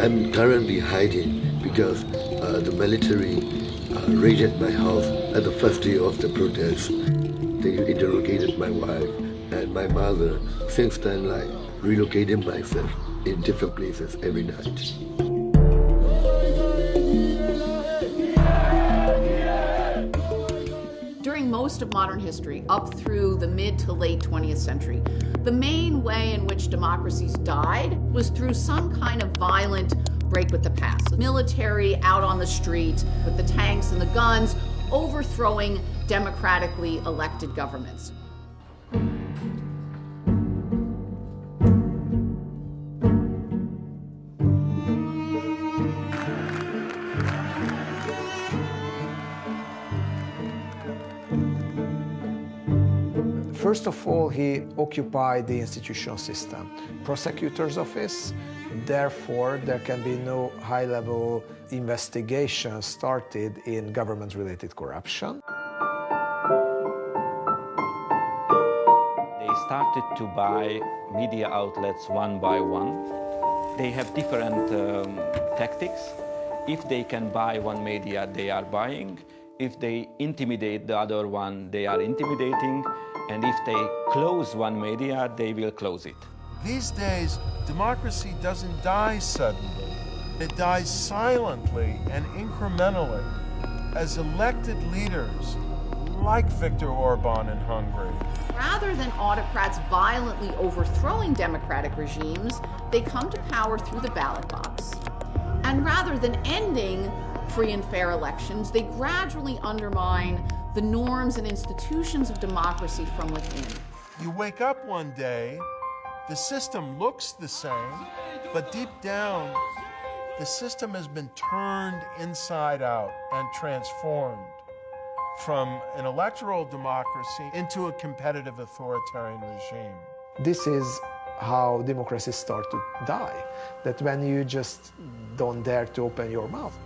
I'm currently hiding because uh, the military uh, raided my house at the first day of the protest. They interrogated my wife and my mother. Since then, like, relocated myself in different places every night. Of modern history, up through the mid to late 20th century, the main way in which democracies died was through some kind of violent break with the past. The military out on the street with the tanks and the guns, overthrowing democratically elected governments. First of all, he occupied the institutional system. Prosecutor's office, therefore there can be no high-level investigation started in government-related corruption. They started to buy media outlets one by one. They have different um, tactics. If they can buy one media, they are buying. If they intimidate the other one, they are intimidating. And if they close one media, they will close it. These days, democracy doesn't die suddenly. It dies silently and incrementally as elected leaders, like Viktor Orban in Hungary, Rather than autocrats violently overthrowing democratic regimes, they come to power through the ballot box. And rather than ending free and fair elections, they gradually undermine the norms and institutions of democracy from within. You wake up one day, the system looks the same, but deep down, the system has been turned inside out and transformed from an electoral democracy into a competitive authoritarian regime. This is how democracies start to die, that when you just don't dare to open your mouth.